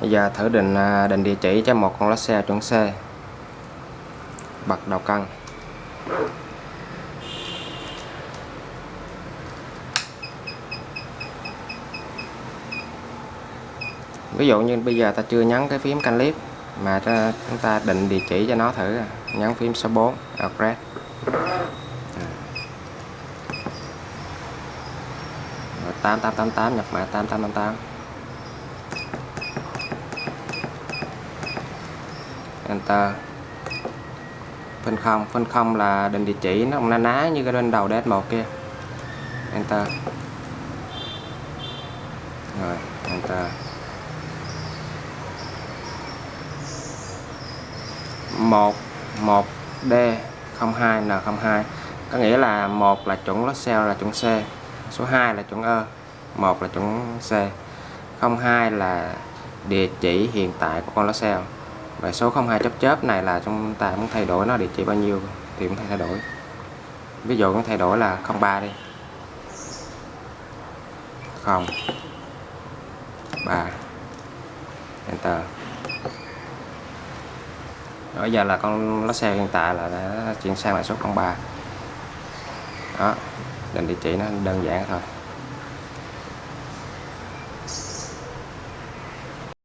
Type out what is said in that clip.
bây giờ thử định à, định địa chỉ cho một con lái xe chuẩn C. Bật đầu cân ví dụ như bây giờ ta chưa nhấn cái phím canh clip mà ta, chúng ta định địa chỉ cho nó thử à, nhấn phím số 4 address. Rồi 8888 nhập mã 8888 Enter phân không phân không là định địa chỉ, nó cũng ná ná như cái bên đầu DS1 kia. Enter rồi Enter một một D 02 N02 có nghĩa là một là chuẩn lót cell là chuẩn C. Số 2 là chuẩn ơ, một là chuẩn C 02 là địa chỉ hiện tại của con lót cell và số 02 chớp chớp này là chúng ta muốn thay đổi nó địa chỉ bao nhiêu thì cũng thay đổi. Ví dụ cũng thay đổi là 03 đi. 0 3 enter. Đó giờ là con lót xe hiện tại là đã chuyển sang lại số 03 đó, định địa chỉ nó đơn giản thôi.